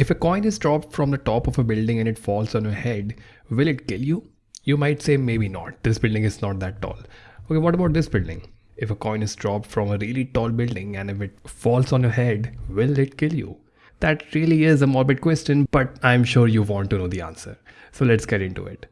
If a coin is dropped from the top of a building and it falls on your head, will it kill you? You might say maybe not. This building is not that tall. Okay, what about this building? If a coin is dropped from a really tall building and if it falls on your head, will it kill you? That really is a morbid question, but I'm sure you want to know the answer. So let's get into it.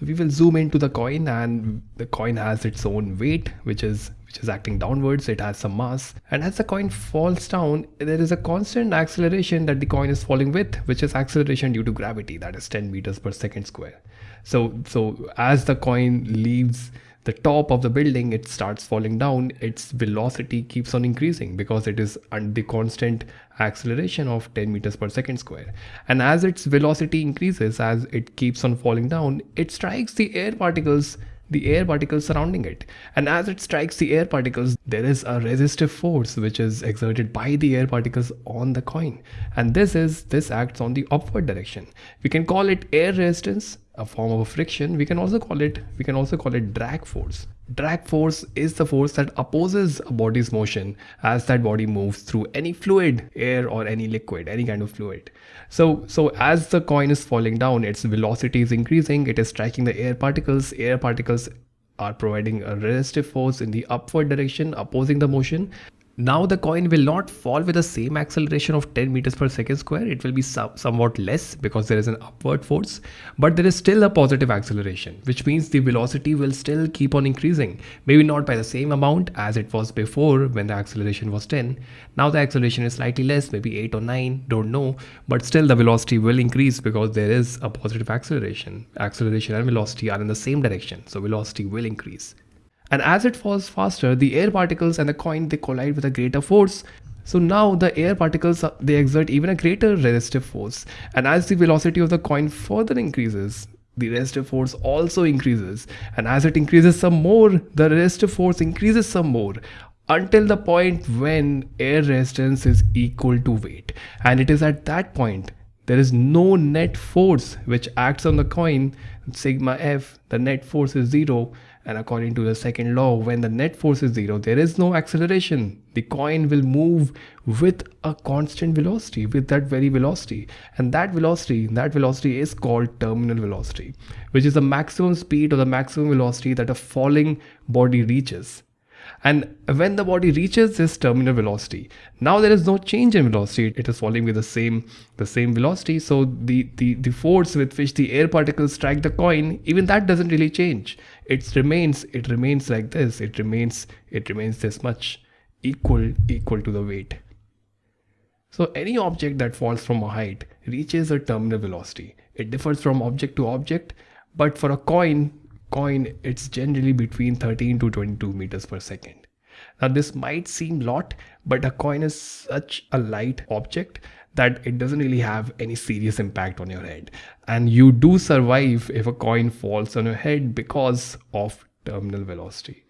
We will zoom into the coin and the coin has its own weight, which is which is acting downwards. It has some mass. And as the coin falls down there is a constant acceleration that the coin is falling with which is acceleration due to gravity. That is 10 meters per second square. So so as the coin leaves the top of the building it starts falling down its velocity keeps on increasing because it is under the constant acceleration of 10 meters per second square and as its velocity increases as it keeps on falling down it strikes the air particles the air particles surrounding it. And as it strikes the air particles, there is a resistive force which is exerted by the air particles on the coin. And this is, this acts on the upward direction. We can call it air resistance, a form of friction. We can also call it, we can also call it drag force. Drag force is the force that opposes a body's motion as that body moves through any fluid, air or any liquid, any kind of fluid. So, so as the coin is falling down, its velocity is increasing, it is striking the air particles, air particles are providing a resistive force in the upward direction opposing the motion now the coin will not fall with the same acceleration of 10 meters per second square. It will be somewhat less because there is an upward force, but there is still a positive acceleration, which means the velocity will still keep on increasing. Maybe not by the same amount as it was before when the acceleration was 10. Now the acceleration is slightly less, maybe 8 or 9, don't know, but still the velocity will increase because there is a positive acceleration. Acceleration and velocity are in the same direction, so velocity will increase. And as it falls faster, the air particles and the coin, they collide with a greater force. So now the air particles, uh, they exert even a greater resistive force. And as the velocity of the coin further increases, the resistive force also increases. And as it increases some more, the resistive force increases some more until the point when air resistance is equal to weight. And it is at that point there is no net force which acts on the coin sigma f the net force is zero and according to the second law, when the net force is zero, there is no acceleration. The coin will move with a constant velocity, with that very velocity. And that velocity, that velocity is called terminal velocity, which is the maximum speed or the maximum velocity that a falling body reaches. And when the body reaches this terminal velocity, now there is no change in velocity. It is falling with the same the same velocity. So the, the, the force with which the air particles strike the coin, even that doesn't really change. It remains, it remains like this. It remains, it remains this much equal, equal to the weight. So any object that falls from a height reaches a terminal velocity. It differs from object to object, but for a coin, coin it's generally between 13 to 22 meters per second. Now this might seem lot but a coin is such a light object that it doesn't really have any serious impact on your head. And you do survive if a coin falls on your head because of terminal velocity